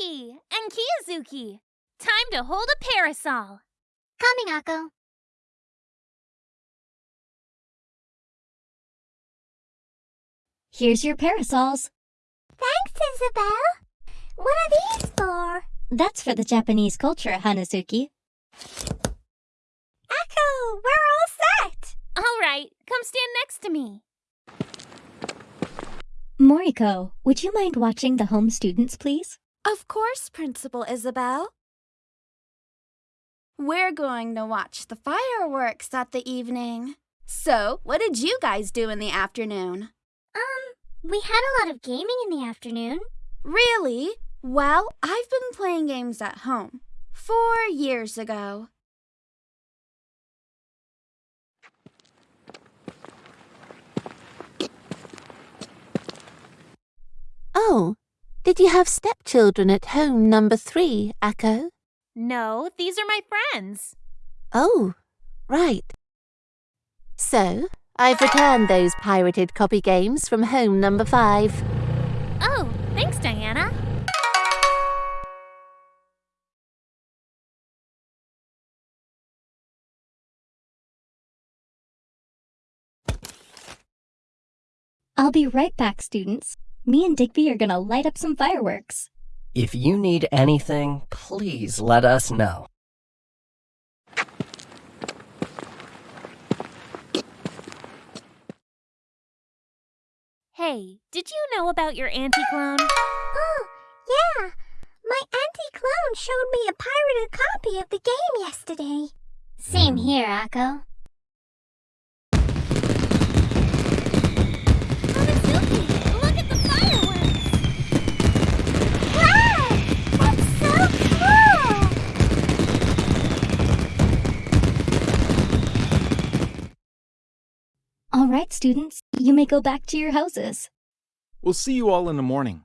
Yuki and Kiyazuki. Time to hold a parasol. Coming, Akko. Here's your parasols. Thanks, Isabelle. What are these for? That's for the Japanese culture, Hanazuki. Akko, we're all set. All right, come stand next to me. Moriko, would you mind watching the home students, please? Of course, Principal Isabelle. We're going to watch the fireworks at the evening. So, what did you guys do in the afternoon? Um, we had a lot of gaming in the afternoon. Really? Well, I've been playing games at home. Four years ago. Oh, did you have stepchildren at home number three, Akko? No, these are my friends. Oh, right. So, I've returned those pirated copy games from home number five. Oh, thanks, Diana. I'll be right back, students. Me and Digby are gonna light up some fireworks. If you need anything, please let us know. Hey, did you know about your anti-clone? Oh, yeah. My anti-clone showed me a pirated copy of the game yesterday. Same here, Akko. All right, students, you may go back to your houses. We'll see you all in the morning.